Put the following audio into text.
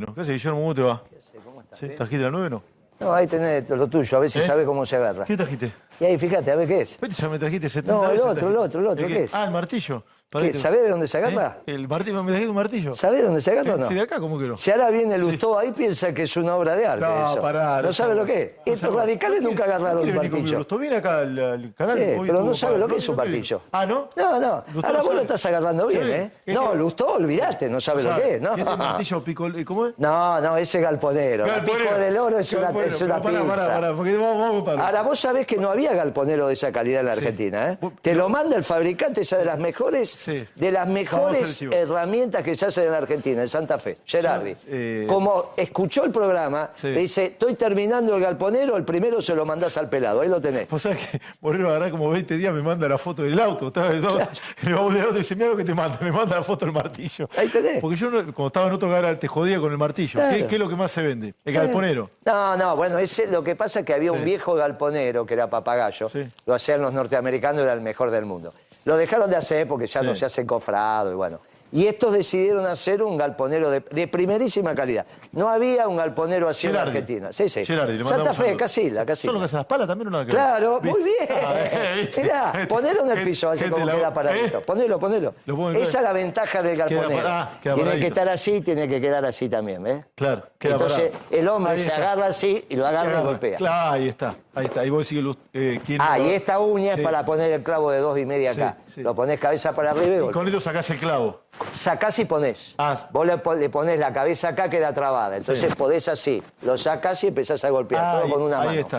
¿Qué haces, Guillermo? ¿Cómo te va? ¿Cómo estás? ¿Sí? ¿Trajiste la 9 o no? No, ahí tenés lo tuyo, a ver si ¿Eh? sabes cómo se agarra. ¿Qué trajiste? Y ahí, fíjate, a ver qué es. Vete, ya me trajiste 70 No, el veces otro, el otro, el otro, ¿qué es? Ah, el martillo. ¿Qué? ¿Sabés de dónde se agarra? ¿Eh? ¿El martillo? ¿Me trajiste un martillo? ¿Sabés dónde se agarra o no? Sí, de acá, ¿cómo que no? Si ahora viene Lustó ahí, piensa que es una obra de arte No, eso. pará, ¿No no sabe lo que es? No Estos radicales nunca agarraron un martillo. Lustó viene acá al, al canal. Sí, pero no sabe lo que es un martillo. Ah, ¿no? No, no. Ahora vos lo estás agarrando bien. ¿eh? No, Lustó, olvidate, no sabe lo que es, ¿no? ¿Y este martillo pico, ¿cómo es? No, no, ese galponero. Galponero. pico del oro es una, es una. Ahora, vos sabés que no había galponero de esa calidad en la Argentina, ¿eh? Te lo manda el fabricante, esa de las mejores, Sí. de las a mejores herramientas que se hacen en la Argentina, en Santa Fe, Gerardi. eh, Como escuchó el programa, Sí. le dice, estoy terminando el galponero, el primero se lo mandás al pelado, ahí lo tenés. Vos sabés que Moreno agarrá como 20 días, me manda la foto del auto. Todo- en el baúl del auto y dice, mira lo que te manda. Me manda la foto del martillo. Ahí tenés. Porque yo, cuando estaba en otro lugar, te jodía con el martillo. Claro. ¿Qué, qué es lo que más se vende? El galponero. No, no, bueno, ese, lo que pasa es que había un viejo galponero que era papagayo, lo hacían los norteamericanos, era el mejor del mundo. Lo dejaron de hacer porque ya Sí. no se hace cofrado y bueno. Y estos decidieron hacer un galponero de, de primerísima calidad. No había un galponero así en Gerardi. Argentina. Sí, sí. Gerardi, Santa Fe, saludos. Casilla, ¿Son los que hacen las palas también o ver? Claro, ¿Viste? muy bien. Ah, eh. Mirá, ponelo en el piso, a ver gente cómo la- queda paradito. ¿Eh? Ponelo, ponelo. En- Esa es la ventaja del galponero. ah, queda tiene que estar así, tiene que quedar así también, ¿ves? Claro, queda Entonces el hombre se agarra así y lo agarra y golpea. Claro, ahí está. Ahí está. Ahí vos eh, Ah, y esta uña Sí. es para poner el clavo de dos y media acá. sí. Lo pones cabeza para arriba y Y con esto sacás el clavo. Sacás y ponés. Ah. Vos le, le pones la cabeza acá, queda trabada. Entonces Sí. podés así. Lo sacás y empezás a golpear. Ah, todo ahí- con una ahí mano. está.